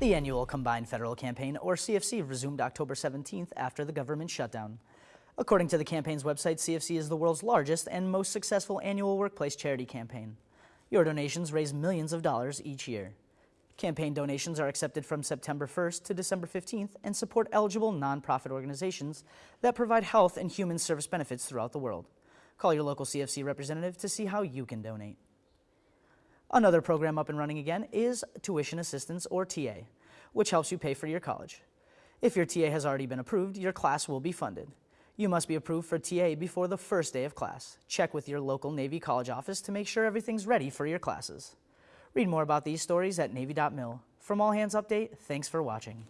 The annual Combined Federal Campaign, or CFC, resumed October 17th after the government shutdown. According to the campaign's website, CFC is the world's largest and most successful annual workplace charity campaign. Your donations raise millions of dollars each year. Campaign donations are accepted from September 1st to December 15th and support eligible nonprofit organizations that provide health and human service benefits throughout the world. Call your local CFC representative to see how you can donate. Another program up and running again is Tuition Assistance, or TA, which helps you pay for your college. If your TA has already been approved, your class will be funded. You must be approved for TA before the first day of class. Check with your local Navy College office to make sure everything's ready for your classes. Read more about these stories at Navy.mil. From All Hands Update, thanks for watching.